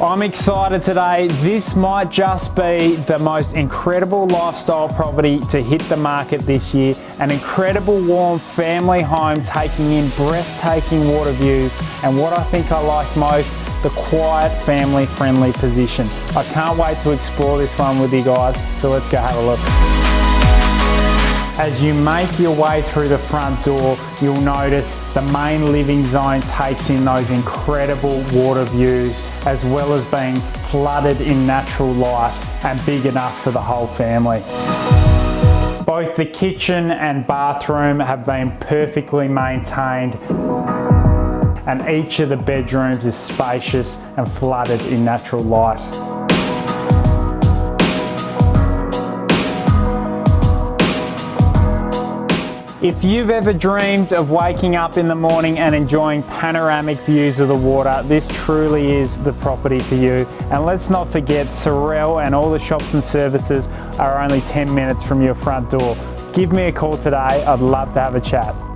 I'm excited today. This might just be the most incredible lifestyle property to hit the market this year. An incredible warm family home taking in breathtaking water views and what I think I like most, the quiet family friendly position. I can't wait to explore this one with you guys, so let's go have a look. As you make your way through the front door, you'll notice the main living zone takes in those incredible water views, as well as being flooded in natural light and big enough for the whole family. Both the kitchen and bathroom have been perfectly maintained and each of the bedrooms is spacious and flooded in natural light. If you've ever dreamed of waking up in the morning and enjoying panoramic views of the water, this truly is the property for you. And let's not forget, Sorell and all the shops and services are only 10 minutes from your front door. Give me a call today, I'd love to have a chat.